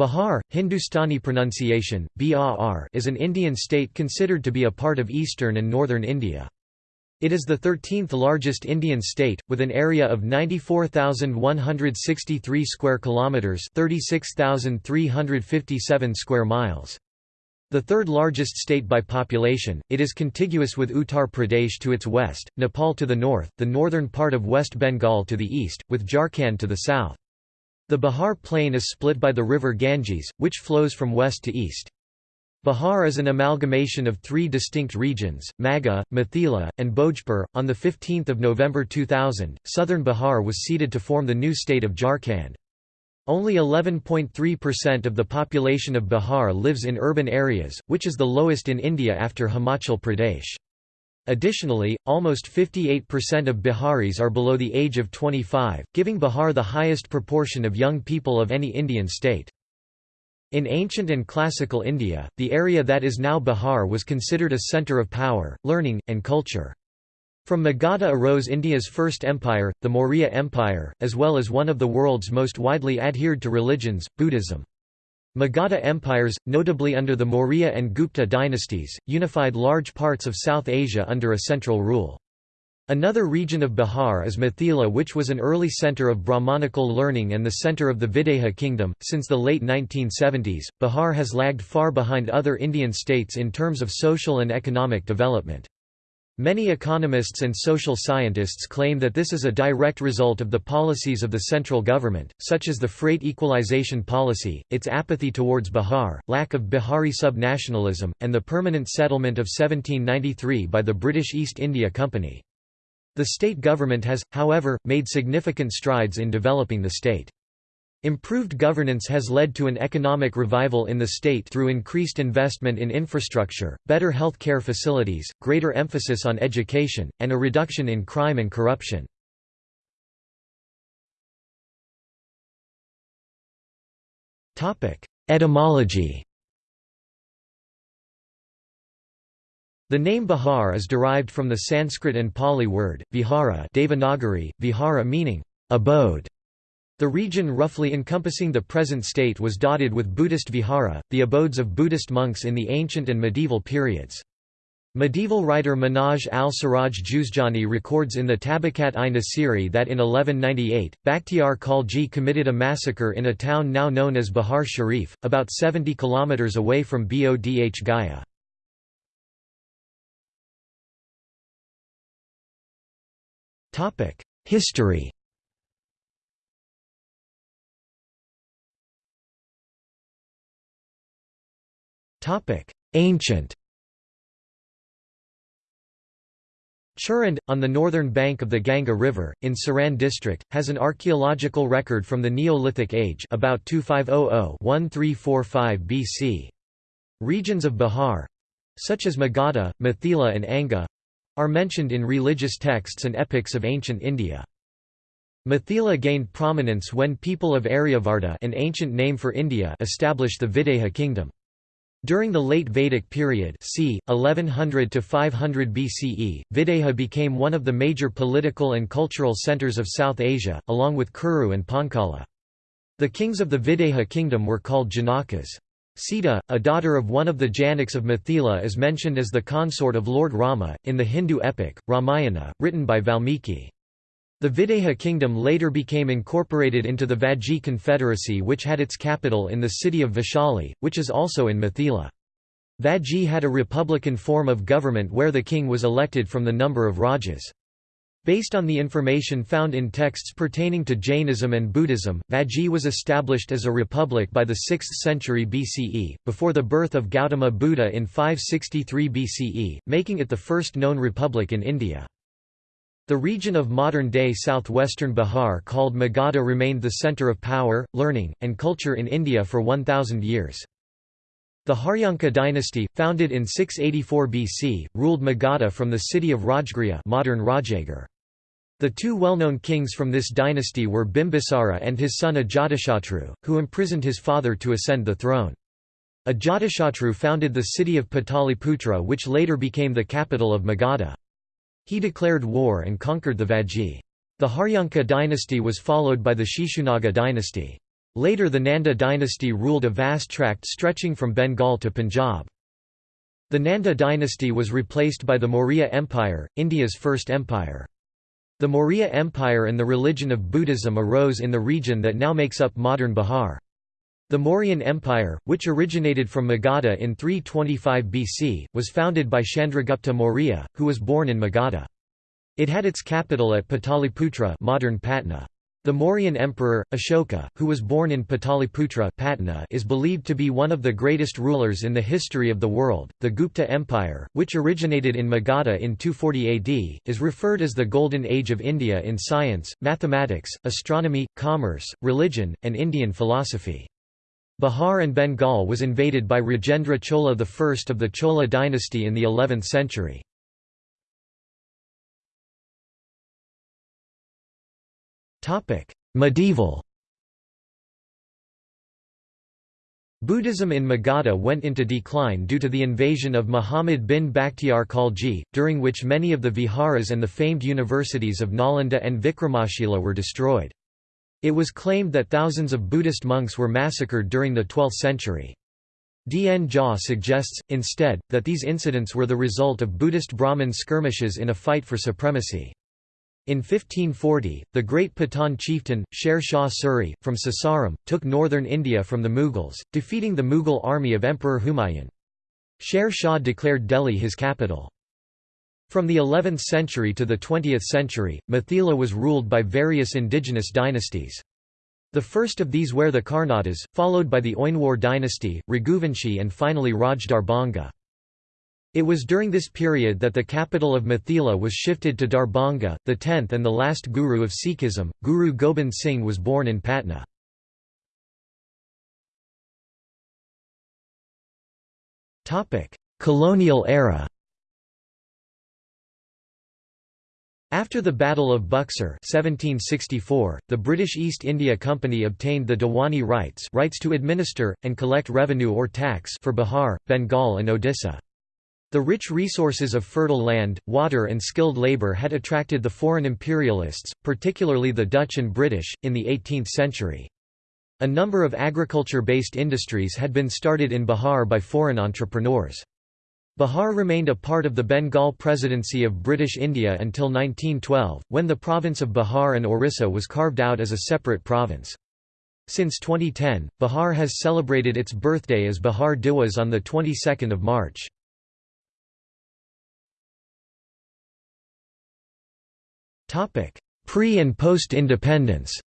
Bihar, Hindustani pronunciation, BAR is an Indian state considered to be a part of eastern and northern India. It is the 13th largest Indian state with an area of 94,163 square kilometers, 36,357 square miles. The third largest state by population, it is contiguous with Uttar Pradesh to its west, Nepal to the north, the northern part of West Bengal to the east, with Jharkhand to the south. The Bihar plain is split by the river Ganges, which flows from west to east. Bihar is an amalgamation of three distinct regions, Magha, Mithila, and Bhojpur. On 15 November 2000, southern Bihar was ceded to form the new state of Jharkhand. Only 11.3% of the population of Bihar lives in urban areas, which is the lowest in India after Himachal Pradesh. Additionally, almost 58% of Biharis are below the age of 25, giving Bihar the highest proportion of young people of any Indian state. In ancient and classical India, the area that is now Bihar was considered a centre of power, learning, and culture. From Magadha arose India's first empire, the Maurya Empire, as well as one of the world's most widely adhered to religions, Buddhism. Magadha empires, notably under the Maurya and Gupta dynasties, unified large parts of South Asia under a central rule. Another region of Bihar is Mithila which was an early centre of Brahmanical learning and the centre of the Videha kingdom. Since the late 1970s, Bihar has lagged far behind other Indian states in terms of social and economic development. Many economists and social scientists claim that this is a direct result of the policies of the central government, such as the freight equalization policy, its apathy towards Bihar, lack of Bihari subnationalism, and the permanent settlement of 1793 by the British East India Company. The state government has, however, made significant strides in developing the state. Improved governance has led to an economic revival in the state through increased investment in infrastructure, better health care facilities, greater emphasis on education, and a reduction in crime and corruption. Etymology The name Bihar is derived from the Sanskrit and Pali word, vihara Devanagari, vihara meaning, abode. The region roughly encompassing the present state was dotted with Buddhist vihara, the abodes of Buddhist monks in the ancient and medieval periods. Medieval writer Minhaj al-Siraj Juzjani records in the Tabakat-i-Nasiri that in 1198, Bakhtiar Khalji committed a massacre in a town now known as Bihar Sharif, about 70 km away from Bodh Gaya. History Ancient Chirand, on the northern bank of the Ganga River, in Saran district, has an archaeological record from the Neolithic age about 2500–1345 BC. Regions of Bihar—such as Magadha, Mithila and Anga—are mentioned in religious texts and epics of ancient India. Mithila gained prominence when people of Aryavarta an ancient name for India established the Videha kingdom. During the late Vedic period c. 1100 to 500 BCE, Videha became one of the major political and cultural centres of South Asia, along with Kuru and Panchala. The kings of the Videha kingdom were called Janakas. Sita, a daughter of one of the Janaks of Mithila is mentioned as the consort of Lord Rama, in the Hindu epic, Ramayana, written by Valmiki. The Videha kingdom later became incorporated into the Vajji Confederacy which had its capital in the city of Vaishali, which is also in Mithila. Vajji had a republican form of government where the king was elected from the number of rajas. Based on the information found in texts pertaining to Jainism and Buddhism, Vajji was established as a republic by the 6th century BCE, before the birth of Gautama Buddha in 563 BCE, making it the first known republic in India. The region of modern-day southwestern Bihar called Magadha remained the centre of power, learning, and culture in India for 1,000 years. The Haryanka dynasty, founded in 684 BC, ruled Magadha from the city of Rajgriha modern. The two well-known kings from this dynasty were Bimbisara and his son Ajatashatru, who imprisoned his father to ascend the throne. Ajatashatru founded the city of Pataliputra which later became the capital of Magadha. He declared war and conquered the Vajji. The Haryanka dynasty was followed by the Shishunaga dynasty. Later the Nanda dynasty ruled a vast tract stretching from Bengal to Punjab. The Nanda dynasty was replaced by the Maurya Empire, India's first empire. The Maurya Empire and the religion of Buddhism arose in the region that now makes up modern Bihar. The Mauryan Empire, which originated from Magadha in 325 BC, was founded by Chandragupta Maurya, who was born in Magadha. It had its capital at Pataliputra modern Patna. The Mauryan emperor, Ashoka, who was born in Pataliputra Patna, is believed to be one of the greatest rulers in the history of the world. The Gupta Empire, which originated in Magadha in 240 AD, is referred as the Golden Age of India in science, mathematics, astronomy, commerce, religion, and Indian philosophy. Bihar and Bengal was invaded by Rajendra Chola I of the Chola dynasty in the 11th century. Medieval Buddhism in Magadha went into decline due to the invasion of Muhammad bin Bakhtiar Khalji, during which many of the viharas and the famed universities of Nalanda and Vikramashila were destroyed. It was claimed that thousands of Buddhist monks were massacred during the 12th century. D. N. Jha suggests, instead, that these incidents were the result of Buddhist Brahmin skirmishes in a fight for supremacy. In 1540, the great Pathan chieftain, Sher Shah Suri, from Sasaram, took northern India from the Mughals, defeating the Mughal army of Emperor Humayun. Sher Shah declared Delhi his capital. From the 11th century to the 20th century, Mithila was ruled by various indigenous dynasties. The first of these were the Karnatas, followed by the Oinwar dynasty, Raghuvanshi and finally Raj Darbhanga. It was during this period that the capital of Mithila was shifted to Darbhanga, The tenth and the last guru of Sikhism, Guru Gobind Singh was born in Patna. Colonial era After the Battle of Buxar 1764, the British East India Company obtained the Diwani rights rights to administer, and collect revenue or tax for Bihar, Bengal and Odisha. The rich resources of fertile land, water and skilled labour had attracted the foreign imperialists, particularly the Dutch and British, in the 18th century. A number of agriculture-based industries had been started in Bihar by foreign entrepreneurs. Bihar remained a part of the Bengal Presidency of British India until 1912, when the province of Bihar and Orissa was carved out as a separate province. Since 2010, Bihar has celebrated its birthday as Bihar Diwas on the 22nd of March. Pre- and post-independence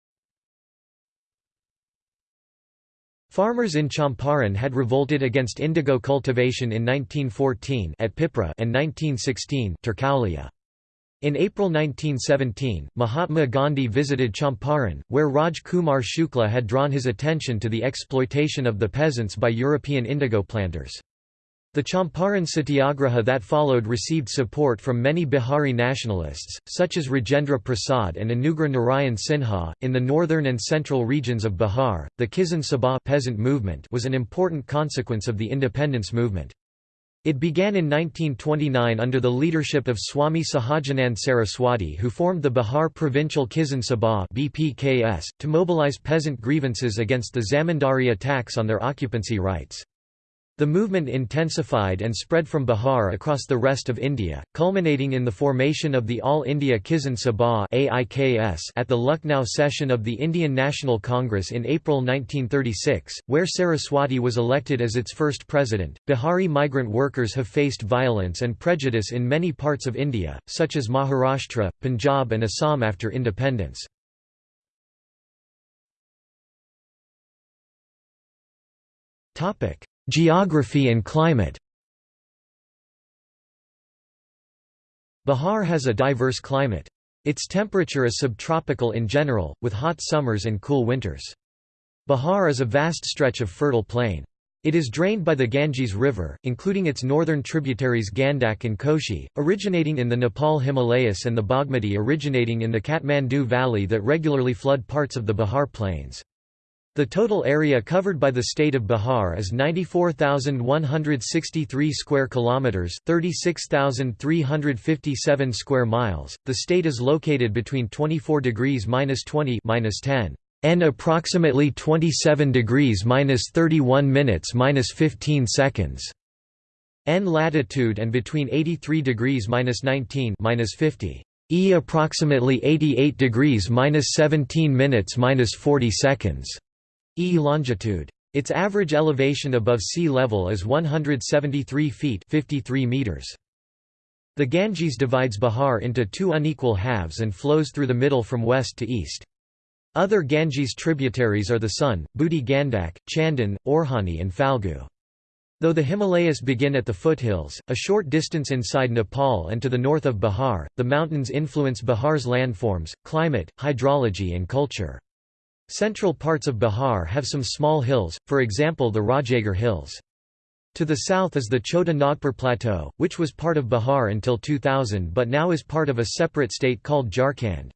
Farmers in Champaran had revolted against indigo cultivation in 1914 at Pipra and 1916 Turkaulia. In April 1917, Mahatma Gandhi visited Champaran, where Raj Kumar Shukla had drawn his attention to the exploitation of the peasants by European indigo planters. The Champaran Satyagraha that followed received support from many Bihari nationalists, such as Rajendra Prasad and Anugrah Narayan Sinha. In the northern and central regions of Bihar, the Kisan Sabha peasant movement was an important consequence of the independence movement. It began in 1929 under the leadership of Swami Sahajanand Saraswati who formed the Bihar Provincial Kisan Sabha BPKS, to mobilize peasant grievances against the zamindari attacks on their occupancy rights. The movement intensified and spread from Bihar across the rest of India, culminating in the formation of the All India Kisan Sabha at the Lucknow session of the Indian National Congress in April 1936, where Saraswati was elected as its first president. Bihari migrant workers have faced violence and prejudice in many parts of India, such as Maharashtra, Punjab, and Assam after independence. Topic Geography and climate Bihar has a diverse climate. Its temperature is subtropical in general, with hot summers and cool winters. Bihar is a vast stretch of fertile plain. It is drained by the Ganges River, including its northern tributaries Gandak and Koshi, originating in the Nepal Himalayas and the Bagmati originating in the Kathmandu Valley that regularly flood parts of the Bihar Plains. The total area covered by the state of Bihar is 94,163 square kilometers, 36,357 square miles. The state is located between 24 degrees minus 20 minus 10. and approximately 27 degrees minus 31 minutes minus 15 seconds. N latitude and between 83 degrees minus 19 minus 50. E approximately 88 degrees minus 17 minutes minus 40 seconds. E longitude. Its average elevation above sea level is 173 feet 53 meters. The Ganges divides Bihar into two unequal halves and flows through the middle from west to east. Other Ganges tributaries are the Son, Budi Gandak, Chandan, Orhani and Phalgu. Though the Himalayas begin at the foothills, a short distance inside Nepal and to the north of Bihar, the mountains influence Bihar's landforms, climate, hydrology and culture. Central parts of Bihar have some small hills, for example the Rajagarh Hills. To the south is the Chota Nagpur Plateau, which was part of Bihar until 2000 but now is part of a separate state called Jharkhand.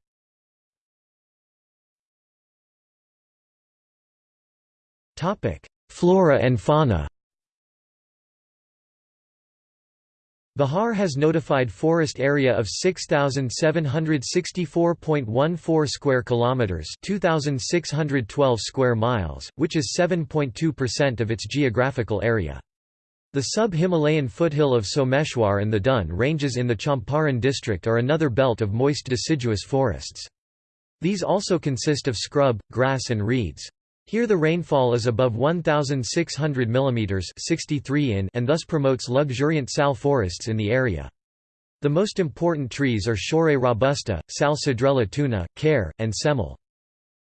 Flora and fauna Bihar has notified forest area of 6764.14 square kilometers, 2612 square miles, which is 7.2% of its geographical area. The sub-Himalayan foothill of Someshwar and the Dun ranges in the Champaran district are another belt of moist deciduous forests. These also consist of scrub, grass and reeds. Here the rainfall is above 1,600 mm 63 in and thus promotes luxuriant sal forests in the area. The most important trees are Shorea robusta, Sal cedrela toona, Kher, and Semel.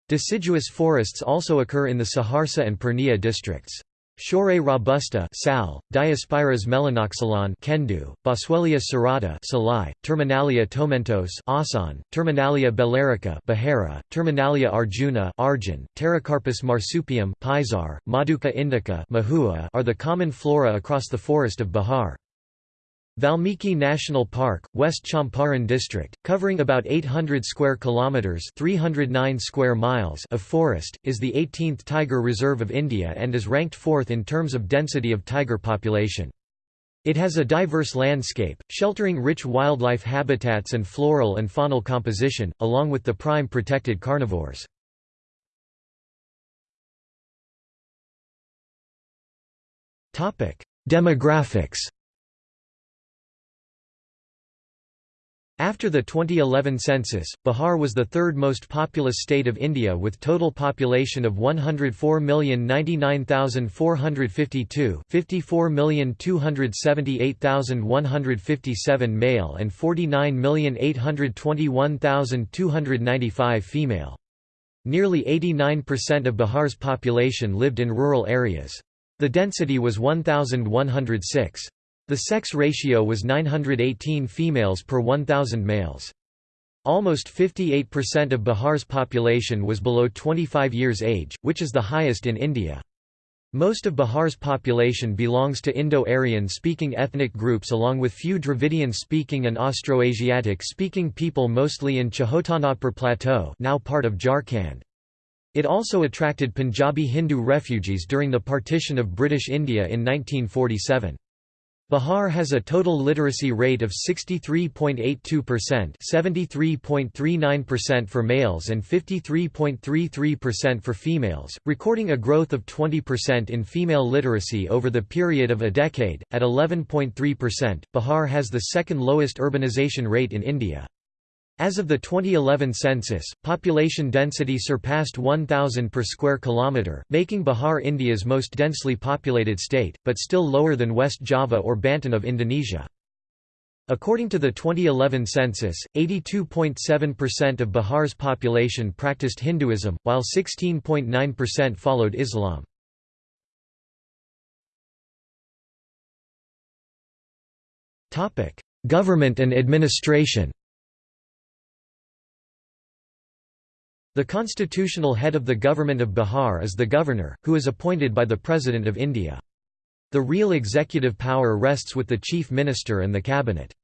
Deciduous forests also occur in the Saharsa and Purnia districts. Shorea robusta Sal, Diospyros melanoxylon Kendu, Boswellia serrata Salai, Terminalia tomentos Asan, Terminalia bellerica Behera, Terminalia arjuna Arjun, Pterocarpus marsupium Pisar, Madhuca indica Mahua are the common flora across the forest of Bihar. Valmiki National Park, West Champaran district, covering about 800 square kilometers, 309 square miles of forest, is the 18th tiger reserve of India and is ranked 4th in terms of density of tiger population. It has a diverse landscape, sheltering rich wildlife habitats and floral and faunal composition, along with the prime protected carnivores. Demographics After the 2011 census, Bihar was the third most populous state of India with total population of 104,099,452 54,278,157 male and 49,821,295 female. Nearly 89% of Bihar's population lived in rural areas. The density was 1,106. The sex ratio was 918 females per 1,000 males. Almost 58% of Bihar's population was below 25 years age, which is the highest in India. Most of Bihar's population belongs to Indo-Aryan speaking ethnic groups along with few Dravidian-speaking and Austroasiatic-speaking people mostly in Chotanagpur Plateau now part of Jharkhand. It also attracted Punjabi Hindu refugees during the partition of British India in 1947. Bihar has a total literacy rate of 63.82% 73.39% for males and 53.33% for females, recording a growth of 20% in female literacy over the period of a decade. At 11.3%, Bihar has the second lowest urbanization rate in India. As of the 2011 census, population density surpassed 1,000 per square kilometre, making Bihar India's most densely populated state, but still lower than West Java or Banten of Indonesia. According to the 2011 census, 82.7% of Bihar's population practiced Hinduism, while 16.9% followed Islam. Government and administration The constitutional head of the government of Bihar is the governor, who is appointed by the President of India. The real executive power rests with the chief minister and the cabinet.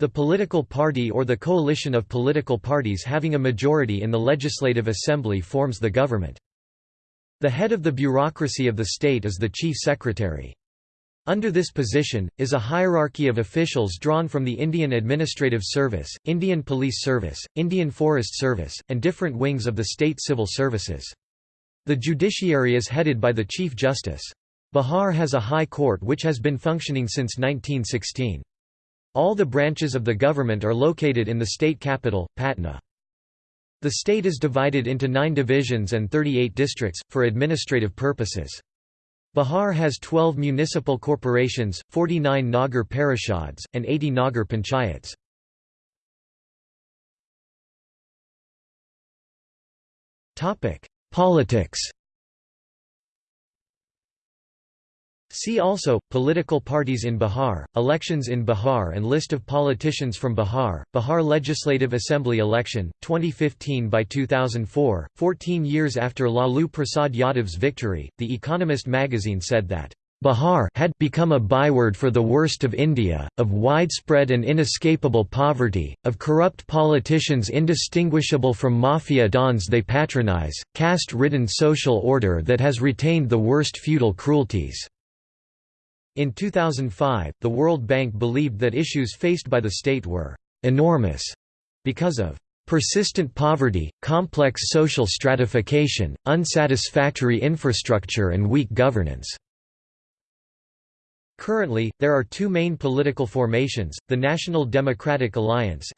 The political party or the coalition of political parties having a majority in the legislative assembly forms the government. The head of the bureaucracy of the state is the chief secretary. Under this position, is a hierarchy of officials drawn from the Indian Administrative Service, Indian Police Service, Indian Forest Service, and different wings of the state civil services. The judiciary is headed by the Chief Justice. Bihar has a high court which has been functioning since 1916. All the branches of the government are located in the state capital, Patna. The state is divided into nine divisions and 38 districts, for administrative purposes. Bihar has 12 municipal corporations, 49 Nagar parishads, and 80 Nagar panchayats. Politics See also, Political parties in Bihar, elections in Bihar and list of politicians from Bihar, Bihar Legislative Assembly election, 2015 by 2004, 14 years after Lalu Prasad Yadav's victory, The Economist magazine said that, Bihar had become a byword for the worst of India, of widespread and inescapable poverty, of corrupt politicians indistinguishable from mafia dons they patronize, caste-ridden social order that has retained the worst feudal cruelties. In 2005, the World Bank believed that issues faced by the state were «enormous» because of «persistent poverty, complex social stratification, unsatisfactory infrastructure and weak governance». Currently, there are two main political formations, the National Democratic Alliance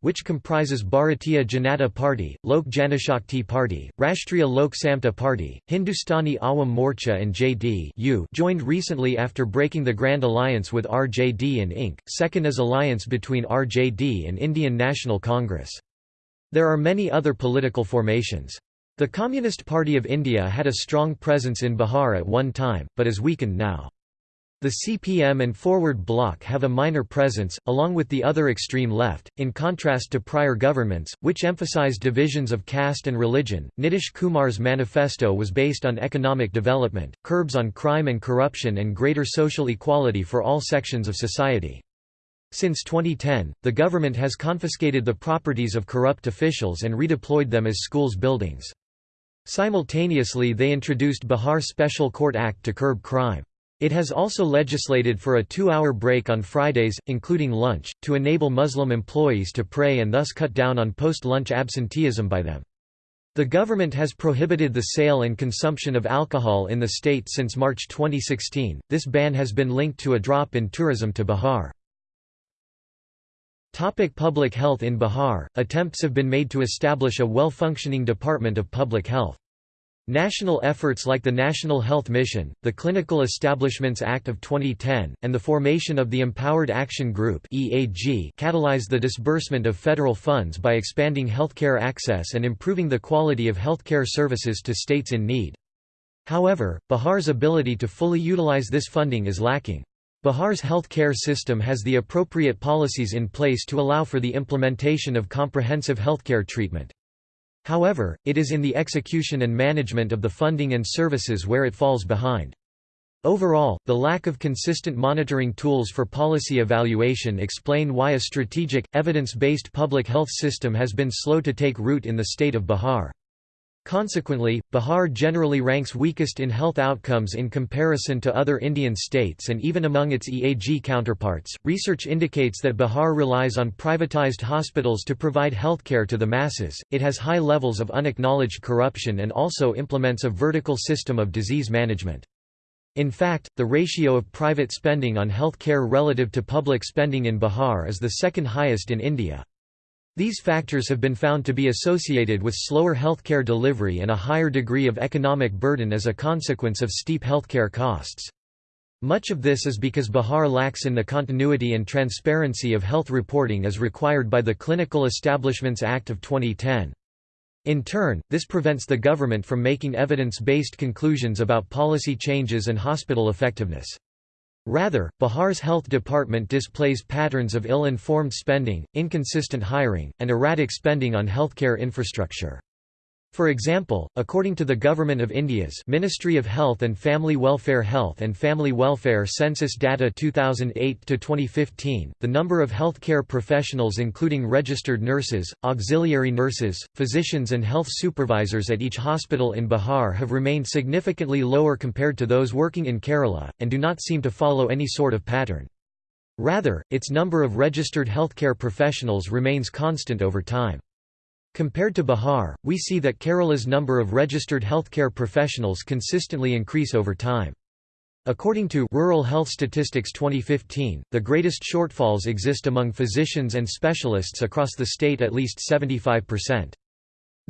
which comprises Bharatiya Janata Party, Lok Janshakti Party, Rashtriya Lok Samta Party, Hindustani Awam Morcha and JD joined recently after breaking the Grand Alliance with RJD and Inc. Second is alliance between RJD and Indian National Congress. There are many other political formations. The Communist Party of India had a strong presence in Bihar at one time, but is weakened now. The CPM and Forward Bloc have a minor presence, along with the other extreme left, in contrast to prior governments, which emphasized divisions of caste and religion. Nitish Kumar's manifesto was based on economic development, curbs on crime and corruption, and greater social equality for all sections of society. Since 2010, the government has confiscated the properties of corrupt officials and redeployed them as schools buildings. Simultaneously they introduced Bihar Special Court Act to curb crime. It has also legislated for a two-hour break on Fridays, including lunch, to enable Muslim employees to pray and thus cut down on post-lunch absenteeism by them. The government has prohibited the sale and consumption of alcohol in the state since March 2016. This ban has been linked to a drop in tourism to Bihar. Topic public health In Bihar, attempts have been made to establish a well-functioning Department of Public Health. National efforts like the National Health Mission, the Clinical Establishments Act of 2010, and the formation of the Empowered Action Group (EAG) catalyze the disbursement of federal funds by expanding healthcare access and improving the quality of healthcare services to states in need. However, Bihar's ability to fully utilize this funding is lacking. Bihar's healthcare system has the appropriate policies in place to allow for the implementation of comprehensive healthcare treatment. However, it is in the execution and management of the funding and services where it falls behind. Overall, the lack of consistent monitoring tools for policy evaluation explain why a strategic, evidence-based public health system has been slow to take root in the state of Bihar. Consequently, Bihar generally ranks weakest in health outcomes in comparison to other Indian states and even among its EAG counterparts. Research indicates that Bihar relies on privatized hospitals to provide healthcare to the masses, it has high levels of unacknowledged corruption and also implements a vertical system of disease management. In fact, the ratio of private spending on health care relative to public spending in Bihar is the second highest in India. These factors have been found to be associated with slower healthcare delivery and a higher degree of economic burden as a consequence of steep healthcare costs. Much of this is because Bihar lacks in the continuity and transparency of health reporting as required by the Clinical Establishments Act of 2010. In turn, this prevents the government from making evidence-based conclusions about policy changes and hospital effectiveness. Rather, Bihar's health department displays patterns of ill-informed spending, inconsistent hiring, and erratic spending on healthcare infrastructure. For example, according to the Government of India's Ministry of Health and Family Welfare Health and Family Welfare Census Data 2008-2015, the number of healthcare professionals including registered nurses, auxiliary nurses, physicians and health supervisors at each hospital in Bihar have remained significantly lower compared to those working in Kerala, and do not seem to follow any sort of pattern. Rather, its number of registered healthcare professionals remains constant over time. Compared to Bihar, we see that Kerala's number of registered healthcare professionals consistently increase over time. According to Rural Health Statistics 2015, the greatest shortfalls exist among physicians and specialists across the state at least 75%.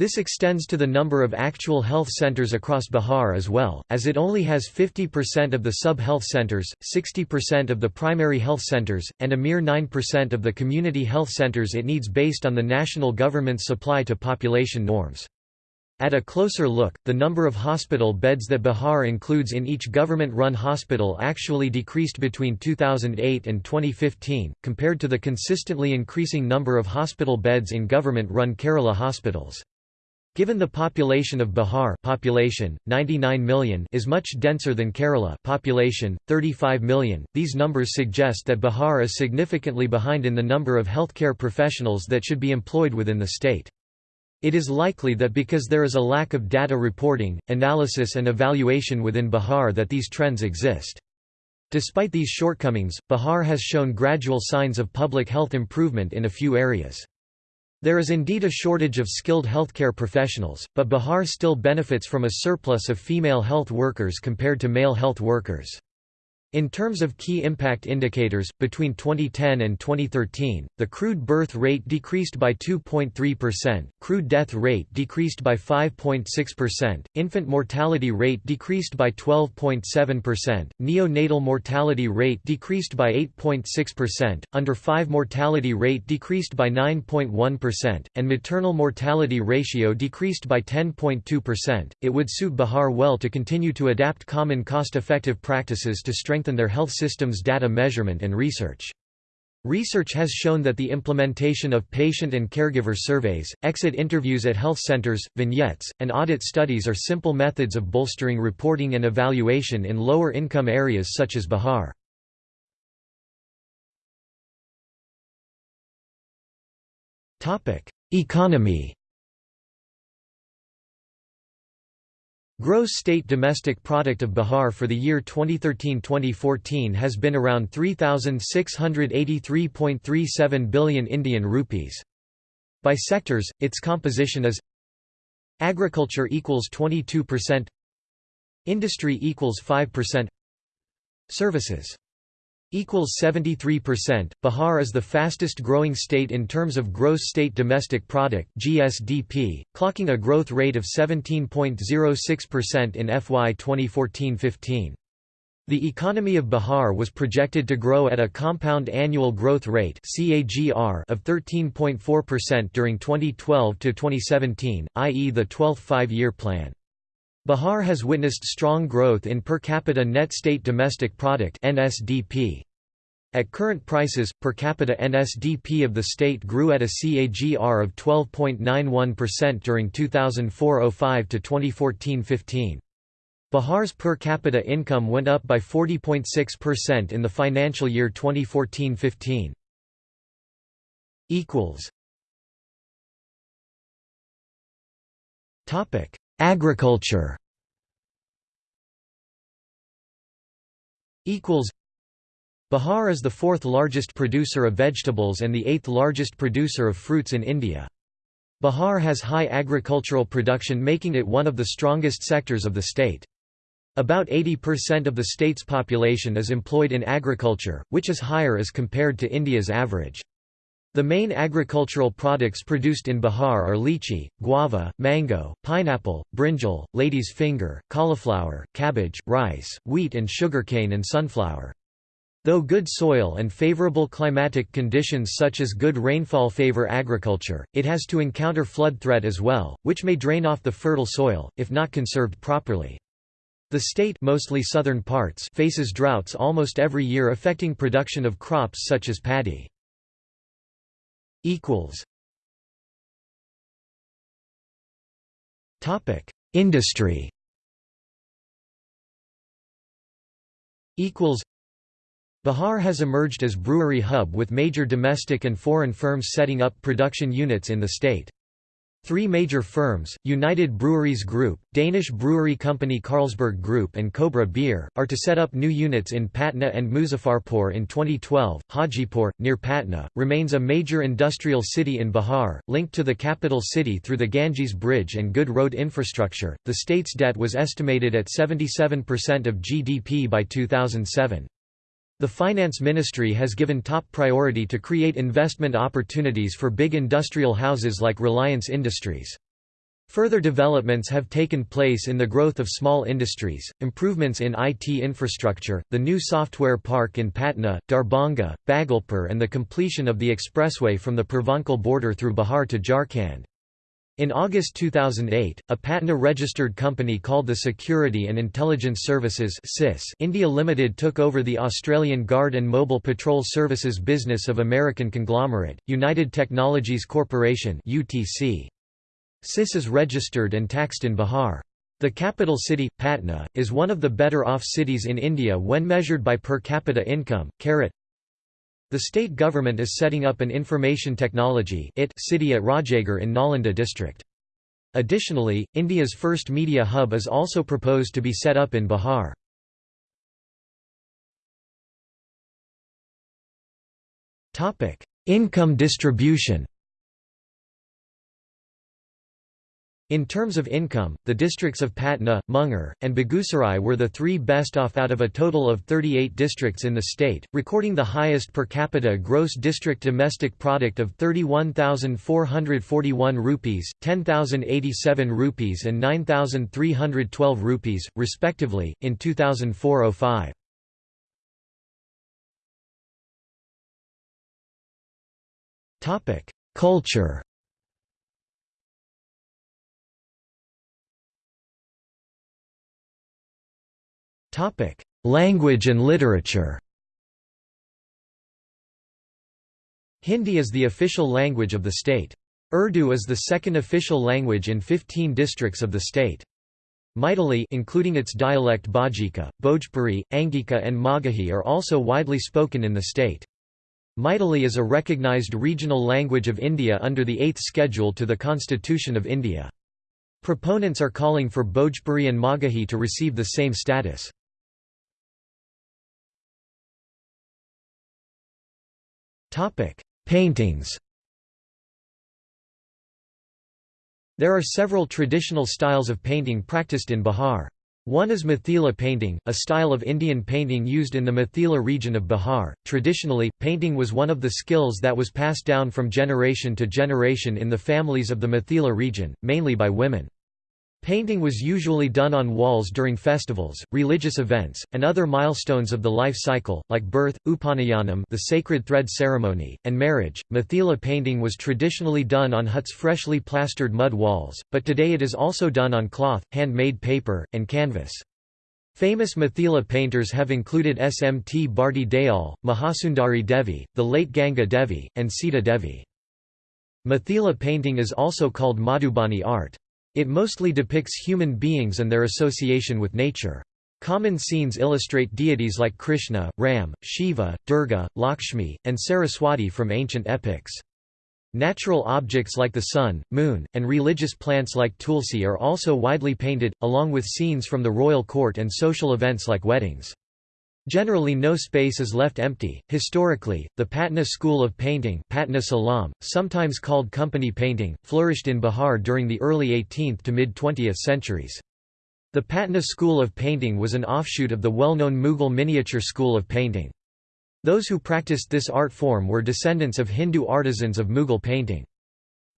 This extends to the number of actual health centers across Bihar as well, as it only has 50% of the sub-health centers, 60% of the primary health centers, and a mere 9% of the community health centers it needs based on the national government's supply to population norms. At a closer look, the number of hospital beds that Bihar includes in each government-run hospital actually decreased between 2008 and 2015, compared to the consistently increasing number of hospital beds in government-run Kerala hospitals. Given the population of Bihar population, 99 million is much denser than Kerala population, 35 million, these numbers suggest that Bihar is significantly behind in the number of healthcare professionals that should be employed within the state. It is likely that because there is a lack of data reporting, analysis and evaluation within Bihar that these trends exist. Despite these shortcomings, Bihar has shown gradual signs of public health improvement in a few areas. There is indeed a shortage of skilled healthcare professionals, but Bihar still benefits from a surplus of female health workers compared to male health workers. In terms of key impact indicators, between 2010 and 2013, the crude birth rate decreased by 2.3%, crude death rate decreased by 5.6%, infant mortality rate decreased by 12.7%, neonatal mortality rate decreased by 8.6%, under 5 mortality rate decreased by 9.1%, and maternal mortality ratio decreased by 10.2%. It would suit Bihar well to continue to adapt common cost-effective practices to strengthen strengthen their health systems data measurement and research. Research has shown that the implementation of patient and caregiver surveys, exit interviews at health centers, vignettes, and audit studies are simple methods of bolstering reporting and evaluation in lower income areas such as Bihar. Economy Gross state domestic product of Bihar for the year 2013-2014 has been around 3683.37 billion Indian rupees. By sectors, its composition is Agriculture equals 22%, Industry equals 5%, Services equals 73%. Bihar is the fastest growing state in terms of gross state domestic product (GSDP), clocking a growth rate of 17.06% in FY 2014-15. The economy of Bihar was projected to grow at a compound annual growth rate (CAGR) of 13.4% during 2012 to 2017, i.e. the 12th five-year plan. Bihar has witnessed strong growth in per capita net state domestic product (NSDP). At current prices, per capita NSDP of the state grew at a CAGR of 12.91% during 2004–05 to 2014–15. Bihar's per capita income went up by 40.6% in the financial year 2014–15. Topic: Agriculture Bihar is the fourth largest producer of vegetables and the eighth largest producer of fruits in India. Bihar has high agricultural production making it one of the strongest sectors of the state. About 80% of the state's population is employed in agriculture, which is higher as compared to India's average. The main agricultural products produced in Bihar are lychee, guava, mango, pineapple, brinjal, lady's finger, cauliflower, cabbage, rice, wheat and sugarcane and sunflower. Though good soil and favorable climatic conditions such as good rainfall favor agriculture, it has to encounter flood threat as well, which may drain off the fertile soil, if not conserved properly. The state mostly southern parts faces droughts almost every year affecting production of crops such as paddy equals. Topic Industry. Equals. Bihar has emerged as brewery hub with major domestic and foreign firms setting up production units in the state. Three major firms, United Breweries Group, Danish brewery company Carlsberg Group and Cobra Beer, are to set up new units in Patna and Muzaffarpur in 2012. Hajipur, near Patna, remains a major industrial city in Bihar, linked to the capital city through the Ganges Bridge and good road infrastructure. The state's debt was estimated at 77% of GDP by 2007. The Finance Ministry has given top priority to create investment opportunities for big industrial houses like Reliance Industries. Further developments have taken place in the growth of small industries, improvements in IT infrastructure, the new software park in Patna, Darbhanga, Bhagalpur and the completion of the expressway from the Purvanchal border through Bihar to Jharkhand. In August 2008, a Patna-registered company called the Security and Intelligence Services India Limited took over the Australian Guard and Mobile Patrol Services business of American conglomerate, United Technologies Corporation UTC. SIS is registered and taxed in Bihar. The capital city, Patna, is one of the better off cities in India when measured by per capita income. The state government is setting up an information technology city at Rajgir in Nalanda district. Additionally, India's first media hub is also proposed to be set up in Bihar. Income distribution In terms of income, the districts of Patna, Munger, and Begusarai were the three best off out of a total of 38 districts in the state, recording the highest per capita gross district domestic product of 31,441 rupees, 10,087 rupees and 9,312 rupees, respectively, in 2004–05. Culture Language and literature. Hindi is the official language of the state. Urdu is the second official language in 15 districts of the state. Maithili including its dialect Bajika, Bhojpuri, Angika and Magahi are also widely spoken in the state. Maithili is a recognized regional language of India under the 8th schedule to the Constitution of India. Proponents are calling for Bhojpuri and Magahi to receive the same status. Topic: Paintings. There are several traditional styles of painting practiced in Bihar. One is Mithila painting, a style of Indian painting used in the Mithila region of Bihar. Traditionally, painting was one of the skills that was passed down from generation to generation in the families of the Mithila region, mainly by women. Painting was usually done on walls during festivals, religious events, and other milestones of the life cycle, like birth, upanayanam the sacred thread ceremony, and marriage. Mithila painting was traditionally done on huts' freshly plastered mud walls, but today it is also done on cloth, handmade paper, and canvas. Famous Mithila painters have included Smt Bharti Dayal, Mahasundari Devi, the late Ganga Devi, and Sita Devi. Mithila painting is also called Madhubani art. It mostly depicts human beings and their association with nature. Common scenes illustrate deities like Krishna, Ram, Shiva, Durga, Lakshmi, and Saraswati from ancient epics. Natural objects like the sun, moon, and religious plants like tulsi are also widely painted, along with scenes from the royal court and social events like weddings. Generally no space is left empty. Historically, the Patna school of painting Patna Qalam, sometimes called company painting, flourished in Bihar during the early 18th to mid-20th centuries. The Patna school of painting was an offshoot of the well-known Mughal miniature school of painting. Those who practiced this art form were descendants of Hindu artisans of Mughal painting.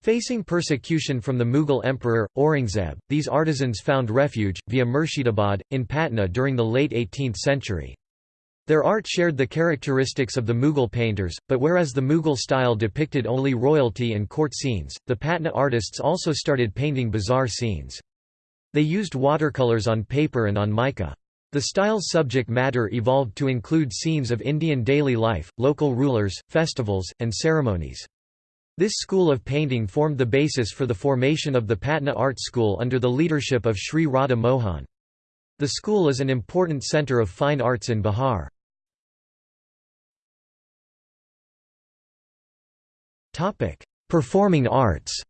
Facing persecution from the Mughal emperor, Aurangzeb, these artisans found refuge, via Murshidabad, in Patna during the late 18th century. Their art shared the characteristics of the Mughal painters, but whereas the Mughal style depicted only royalty and court scenes, the Patna artists also started painting bizarre scenes. They used watercolors on paper and on mica. The style's subject matter evolved to include scenes of Indian daily life, local rulers, festivals, and ceremonies. This school of painting formed the basis for the formation of the Patna Art School under the leadership of Sri Radha Mohan. The school is an important centre of fine arts in Bihar. Performing arts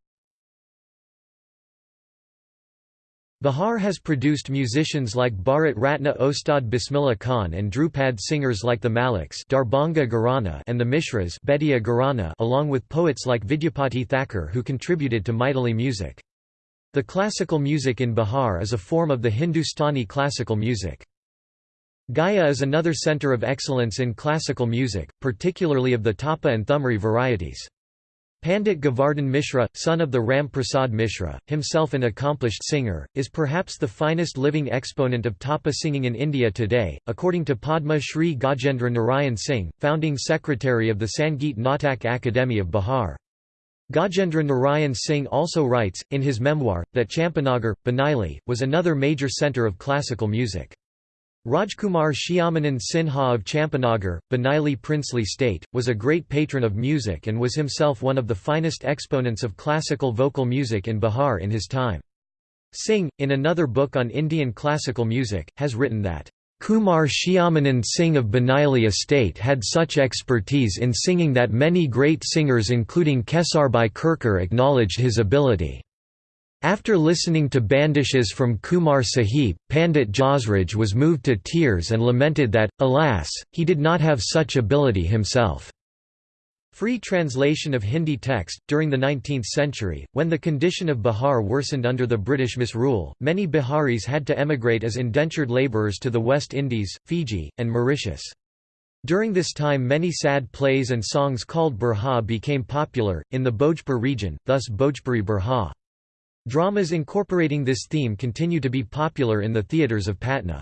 Bihar has produced musicians like Bharat Ratna Ustad Bismillah Khan and Dhrupad singers like the Maliks Darbhanga Gharana and the Mishras along with poets like Vidyapati Thakur who contributed to Maithili music. The classical music in Bihar is a form of the Hindustani classical music. Gaya is another centre of excellence in classical music, particularly of the Tappa and Thumri varieties. Pandit Govardhan Mishra, son of the Ram Prasad Mishra, himself an accomplished singer, is perhaps the finest living exponent of Tappa singing in India today, according to Padma Shri Gajendra Narayan Singh, founding secretary of the Sangeet Natak Akademi of Bihar. Gajendra Narayan Singh also writes, in his memoir, that Champanagar, Banaili, was another major centre of classical music. Rajkumar Shyamanan Sinha of Champanagar, Banaili princely state, was a great patron of music and was himself one of the finest exponents of classical vocal music in Bihar in his time. Singh, in another book on Indian classical music, has written that, Kumar Shyamanan Singh of Banaili estate had such expertise in singing that many great singers including Kesarbai Kerkar acknowledged his ability. After listening to bandishes from Kumar Sahib, Pandit Jasraj was moved to tears and lamented that, alas, he did not have such ability himself. Free translation of Hindi text During the 19th century, when the condition of Bihar worsened under the British misrule, many Biharis had to emigrate as indentured labourers to the West Indies, Fiji, and Mauritius. During this time many sad plays and songs called Birha became popular, in the Bhojpur region, thus Bhojpuri Birha. Dramas incorporating this theme continue to be popular in the theatres of Patna.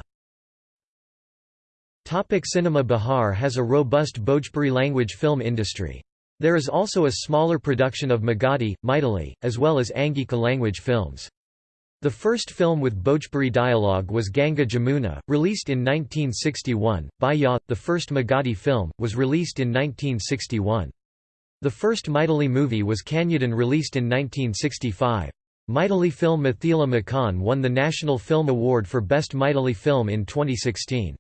Topic Cinema Bihar has a robust Bhojpuri language film industry. There is also a smaller production of Magadhi, Maithili, as well as Angika language films. The first film with Bhojpuri dialogue was Ganga Jamuna, released in 1961. Bhaiya, the first Magadhi film, was released in 1961. The first Maithili movie was Kanyadan released in 1965. Maithili film Mithila Makhaan won the National Film Award for Best Maithili Film in 2016.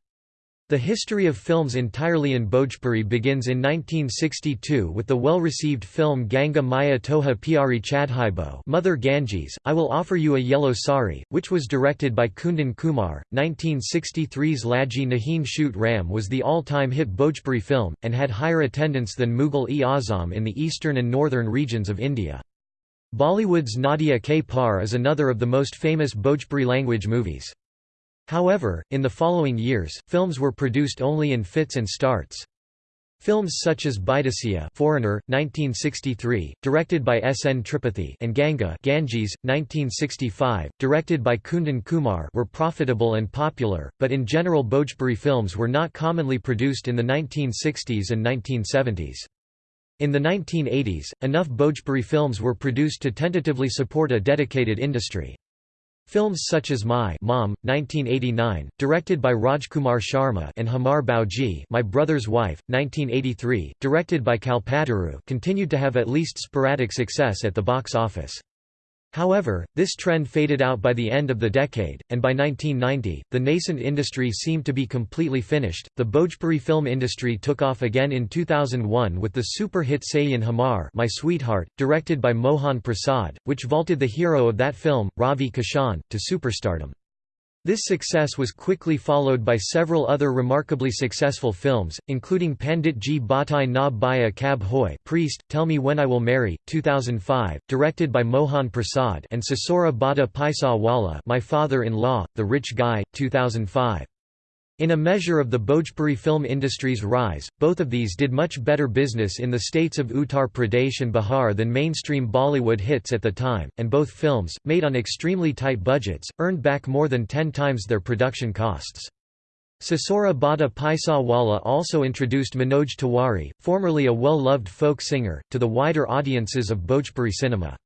The history of films entirely in Bhojpuri begins in 1962 with the well-received film Ganga Maiyya Tohe Piyari Chadhaibo Mother Ganges, I Will Offer You a Yellow Sari, which was directed by Kundan Kumar. 1963's Lagi Nahin Chhute Ram was the all-time hit Bhojpuri film, and had higher attendance than Mughal-e-Azam in the eastern and northern regions of India. Bollywood's Nadiya Ke Paar is another of the most famous Bhojpuri language movies. However, in the following years, films were produced only in fits and starts. Films such as Bidesiya Foreigner, 1963, directed by S. N. Tripathi and Ganga Ganges, 1965, directed by Kundan Kumar were profitable and popular, but in general Bhojpuri films were not commonly produced in the 1960s and 1970s. In the 1980s, enough Bhojpuri films were produced to tentatively support a dedicated industry. Films such as My Mom, 1989, directed by Rajkumar Sharma and Hamar Bhauji My Brother's Wife, 1983, directed by Kalpataru continued to have at least sporadic success at the box office. However, this trend faded out by the end of the decade, and by 1990, the nascent industry seemed to be completely finished. The Bhojpuri film industry took off again in 2001 with the super hit Saiyyan Hamar, My Sweetheart, directed by Mohan Prasad, which vaulted the hero of that film, Ravi Kishan, to superstardom. This success was quickly followed by several other remarkably successful films, including Pandit Ji Batai Na Biyah Kab Hoi Priest, Tell Me When I Will Marry, 2005, directed by Mohan Prasad and Sasura Bada Paisa Wala My Father-in-Law, The Rich Guy, 2005. In a measure of the Bhojpuri film industry's rise, both of these did much better business in the states of Uttar Pradesh and Bihar than mainstream Bollywood hits at the time, and both films, made on extremely tight budgets, earned back more than ten times their production costs. Sasura Bada Paisa Wala also introduced Manoj Tiwari, formerly a well-loved folk singer, to the wider audiences of Bhojpuri cinema.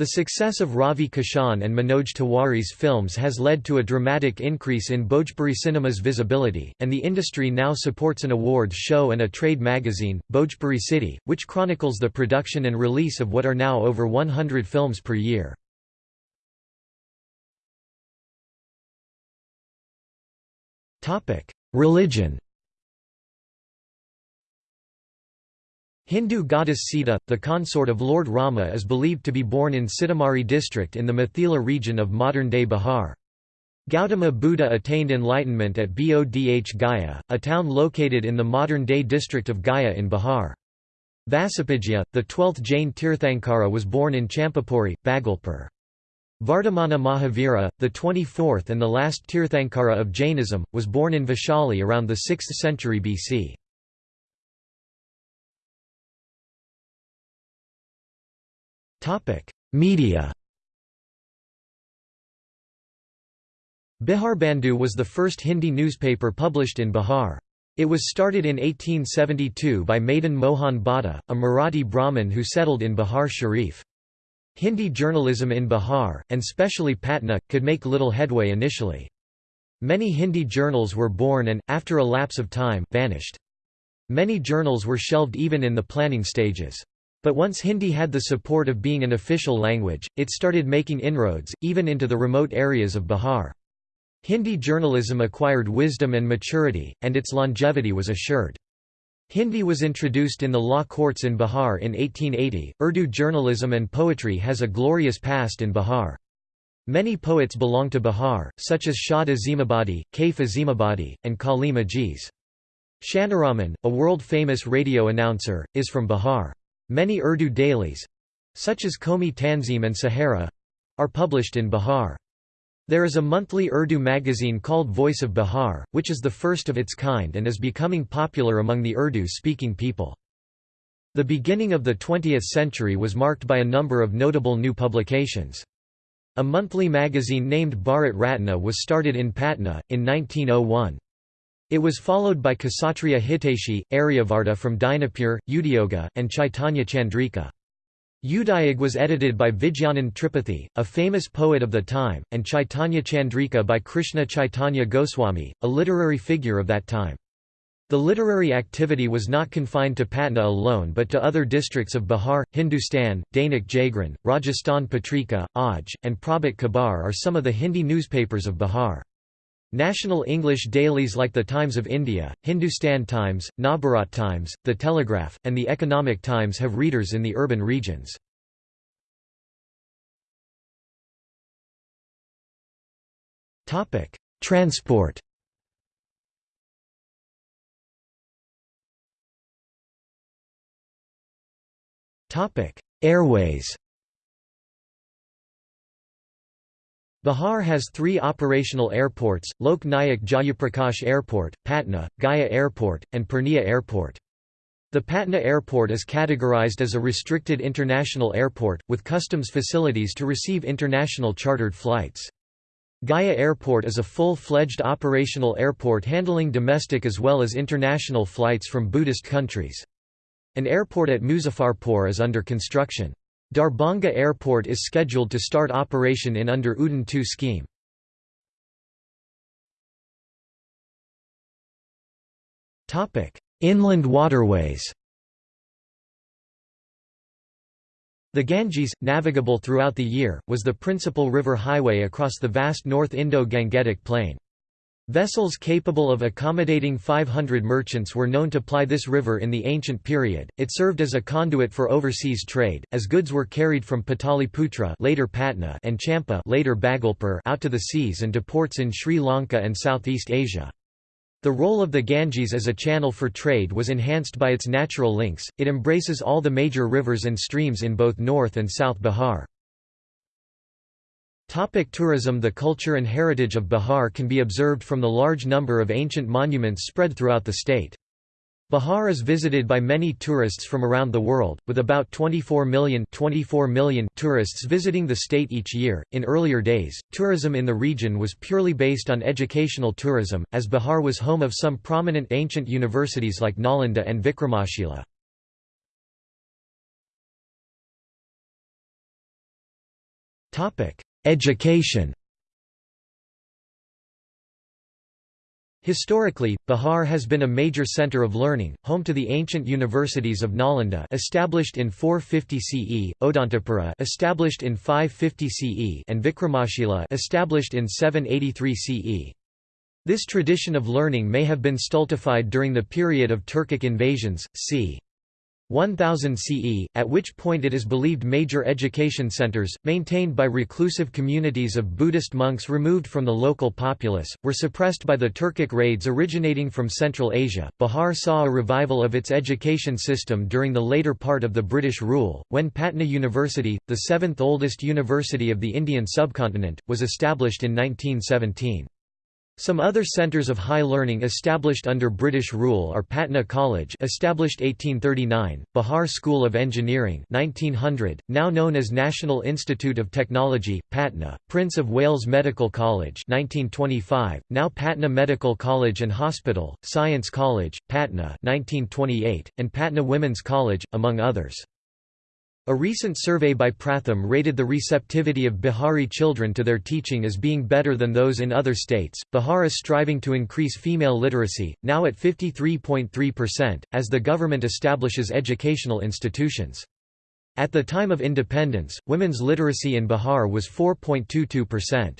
The success of Ravi Kishan and Manoj Tiwari's films has led to a dramatic increase in Bhojpuri cinema's visibility, and the industry now supports an awards show and a trade magazine, Bhojpuri City, which chronicles the production and release of what are now over 100 films per year. Religion Hindu goddess Sita, the consort of Lord Rama is believed to be born in Sitamarhi district in the Mithila region of modern-day Bihar. Gautama Buddha attained enlightenment at Bodh Gaya, a town located in the modern-day district of Gaya in Bihar. Vasupujya, the twelfth Jain Tirthankara was born in Champapuri, Bhagalpur. Vardhamana Mahavira, the 24th and the last Tirthankara of Jainism, was born in Vaishali around the 6th century BC. Media Biharbandhu was the first Hindi newspaper published in Bihar. It was started in 1872 by Madan Mohan Bhatta, a Marathi Brahmin who settled in Bihar Sharif. Hindi journalism in Bihar, and specially Patna, could make little headway initially. Many Hindi journals were born and, after a lapse of time, vanished. Many journals were shelved even in the planning stages. But once Hindi had the support of being an official language, it started making inroads, even into the remote areas of Bihar. Hindi journalism acquired wisdom and maturity, and its longevity was assured. Hindi was introduced in the law courts in Bihar in 1880. Urdu journalism and poetry has a glorious past in Bihar. Many poets belong to Bihar, such as Shad Azimabadi, Kaif Azimabadi, and Kalim Ajiz. Shanaraman, a world-famous radio announcer, is from Bihar. Many Urdu dailies—such as Qaumi Tanzeem and Sahara—are published in Bihar. There is a monthly Urdu magazine called Voice of Bihar, which is the first of its kind and is becoming popular among the Urdu-speaking people. The beginning of the 20th century was marked by a number of notable new publications. A monthly magazine named Bharat Ratna was started in Patna, in 1901. It was followed by Kshatriya Hiteshi, Aryavarta from Dinapur, Udyoga, and Chaitanya Chandrika. Udayog was edited by Vijnanand Tripathi, a famous poet of the time, and Chaitanya Chandrika by Krishna Chaitanya Goswami, a literary figure of that time. The literary activity was not confined to Patna alone but to other districts of Bihar, Hindustan, Dainik Jagran, Rajasthan Patrika, Aaj, and Prabhat Khabar are some of the Hindi newspapers of Bihar. National English dailies like The Times of India, Hindustan Times, Navbharat Times, The Telegraph, and The Economic Times have readers in the urban regions. Transport Airways Bihar has three operational airports, Lok Nayak Jayaprakash Airport, Patna, Gaya Airport, and Purnia Airport. The Patna Airport is categorized as a restricted international airport, with customs facilities to receive international chartered flights. Gaya Airport is a full-fledged operational airport handling domestic as well as international flights from Buddhist countries. An airport at Muzaffarpur is under construction. Darbhanga Airport is scheduled to start operation in under Udan 2 scheme. Inland waterways The Ganges, navigable throughout the year, was the principal river highway across the vast North Indo-Gangetic Plain. Vessels capable of accommodating 500 merchants were known to ply this river in the ancient period. It served as a conduit for overseas trade, as goods were carried from Pataliputra later Patna and Champa later Bhagalpur out to the seas and to ports in Sri Lanka and Southeast Asia. The role of the Ganges as a channel for trade was enhanced by its natural links, it embraces all the major rivers and streams in both North and South Bihar. Topic tourism The culture and heritage of Bihar can be observed from the large number of ancient monuments spread throughout the state. Bihar is visited by many tourists from around the world, with about 24 million, 24 million tourists visiting the state each year. In earlier days, tourism in the region was purely based on educational tourism, as Bihar was home of some prominent ancient universities like Nalanda and Vikramashila. Education Historically, Bihar has been a major center of learning, home to the ancient universities of Nalanda established in 450 CE, Odantapura established in 550 CE and Vikramashila established in 783 CE. This tradition of learning may have been stultified during the period of Turkic invasions, c. 1000 CE, at which point it is believed major education centers, maintained by reclusive communities of Buddhist monks removed from the local populace, were suppressed by the Turkic raids originating from Central Asia. Bihar saw a revival of its education system during the later part of the British rule, when Patna University, the seventh oldest university of the Indian subcontinent, was established in 1917. Some other centres of high learning established under British rule are Patna College established 1839, Bihar School of Engineering 1900, now known as National Institute of Technology, Patna, Prince of Wales Medical College 1925, now Patna Medical College and Hospital, Science College, Patna 1928, and Patna Women's College, among others. A recent survey by Pratham rated the receptivity of Bihari children to their teaching as being better than those in other states. Bihar is striving to increase female literacy, now at 53.3%, as the government establishes educational institutions. At the time of independence, women's literacy in Bihar was 4.22%.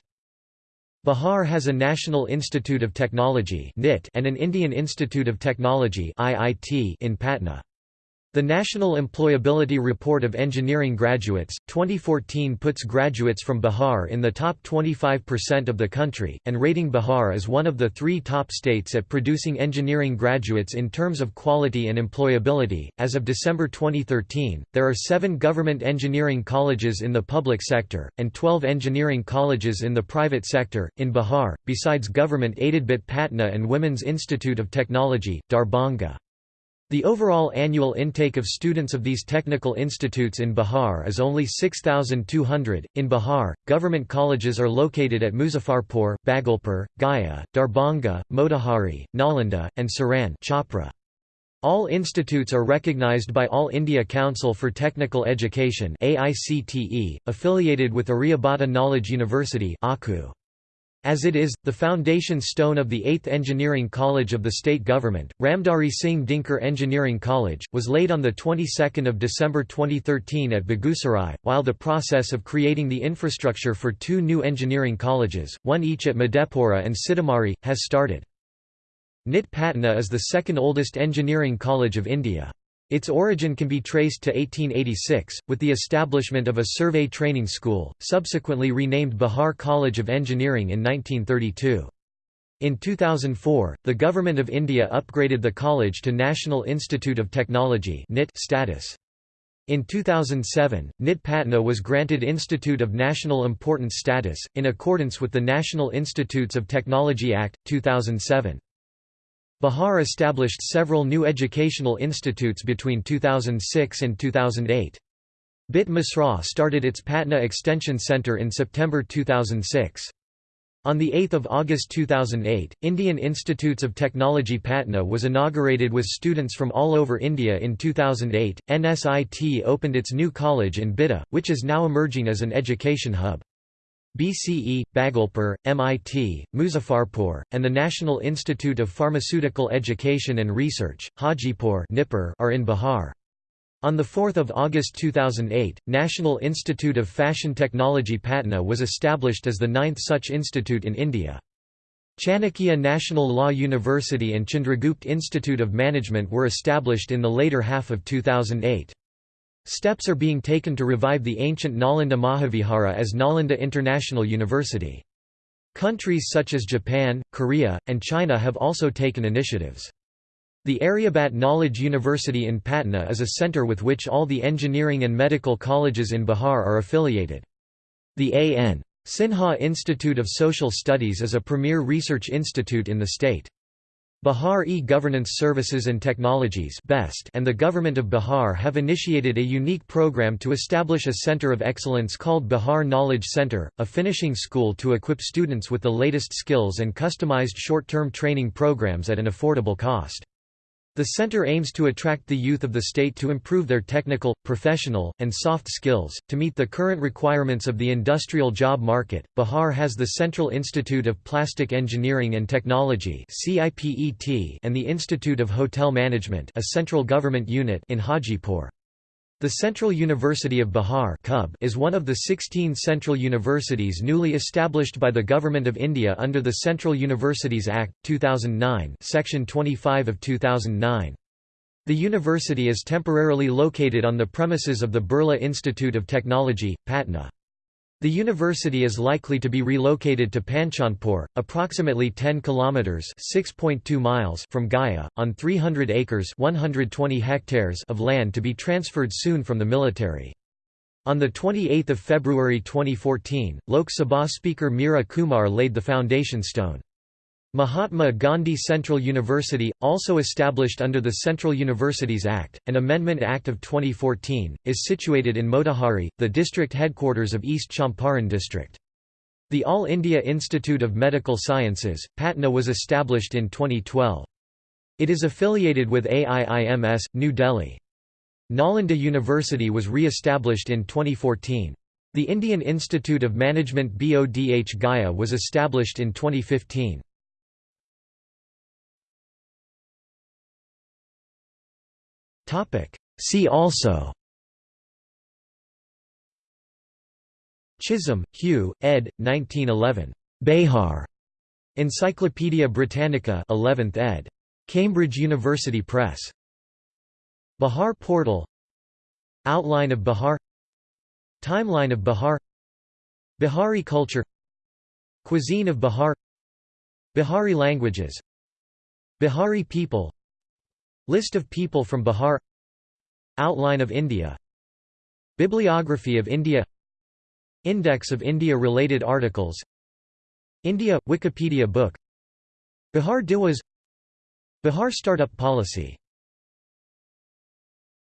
Bihar has a National Institute of Technology and an Indian Institute of Technology in Patna. The National Employability Report of Engineering Graduates, 2014 puts graduates from Bihar in the top 25% of the country, and rating Bihar as one of the three top states at producing engineering graduates in terms of quality and employability. As of December 2013, there are seven government engineering colleges in the public sector, and 12 engineering colleges in the private sector, in Bihar, besides government aided BIT Patna and Women's Institute of Technology, Darbhanga. The overall annual intake of students of these technical institutes in Bihar is only 6,200. In Bihar, government colleges are located at Muzaffarpur, Bhagalpur, Gaya, Darbhanga, Motihari, Nalanda, and Saran. All institutes are recognized by All India Council for Technical Education AICTE, affiliated with Aryabhata Knowledge University AKU. As it is, the foundation stone of the 8th Engineering College of the state government, Ramdhari Singh Dinkar Engineering College, was laid on the 22nd of December 2013 at Begusarai, while the process of creating the infrastructure for two new engineering colleges, one each at Madhepura and Sitamarhi, has started. NIT Patna is the second oldest engineering college of India. Its origin can be traced to 1886, with the establishment of a survey training school, subsequently renamed Bihar College of Engineering in 1932. In 2004, the Government of India upgraded the college to National Institute of Technology status. In 2007, NIT Patna was granted Institute of National Importance status, in accordance with the National Institutes of Technology Act, 2007. Bihar established several new educational institutes between 2006 and 2008. BIT Mesra started its Patna Extension Centre in September 2006. On 8 August 2008, Indian Institutes of Technology Patna was inaugurated with students from all over India in 2008. NSIT opened its new college in Bihta, which is now emerging as an education hub. BCE, Bhagalpur, MIT, Muzaffarpur, and the National Institute of Pharmaceutical Education and Research, Hajipur are in Bihar. On 4 August 2008, National Institute of Fashion Technology Patna was established as the ninth such institute in India. Chanakya National Law University and Chandragupta Institute of Management were established in the later half of 2008. Steps are being taken to revive the ancient Nalanda Mahavihara as Nalanda International University. Countries such as Japan, Korea, and China have also taken initiatives. The Aryabhat Knowledge University in Patna is a center with which all the engineering and medical colleges in Bihar are affiliated. The A.N. Sinha Institute of Social Studies is a premier research institute in the state. Bihar E-Governance Services and Technologies and the Government of Bihar have initiated a unique program to establish a center of excellence called Bihar Knowledge Center, a finishing school to equip students with the latest skills and customized short-term training programs at an affordable cost. The center aims to attract the youth of the state to improve their technical, professional, and soft skills. To meet the current requirements of the industrial job market, Bihar has the Central Institute of Plastic Engineering and Technology and the Institute of Hotel Management, a central government unit in Hajipur. The Central University of Bihar is one of the 16 central universities newly established by the Government of India under the Central Universities Act, 2009 Section 25 of 2009. The university is temporarily located on the premises of the Birla Institute of Technology, Patna. The university is likely to be relocated to Panchanpur, approximately 10 kilometers (6.2 miles) from Gaya, on 300 acres (120 hectares) of land to be transferred soon from the military. On 28 February 2014, Lok Sabha Speaker Meira Kumar laid the foundation stone. Mahatma Gandhi Central University, also established under the Central Universities Act, an Amendment Act of 2014, is situated in Motihari, the district headquarters of East Champaran district. The All India Institute of Medical Sciences, Patna was established in 2012. It is affiliated with AIIMS, New Delhi. Nalanda University was re-established in 2014. The Indian Institute of Management BODH Gaya was established in 2015. See also Chisholm, Hugh, ed. 1911. Behar. Encyclopædia Britannica 11th ed. Cambridge University Press. Bihar Portal Outline of Bihar Timeline of Bihar Bihari culture Cuisine of Bihar Bihari languages Bihari people List of people from Bihar. Outline of India. Bibliography of India. Index of India-related articles. India – Wikipedia book. Bihar Diwas Bihar Startup Policy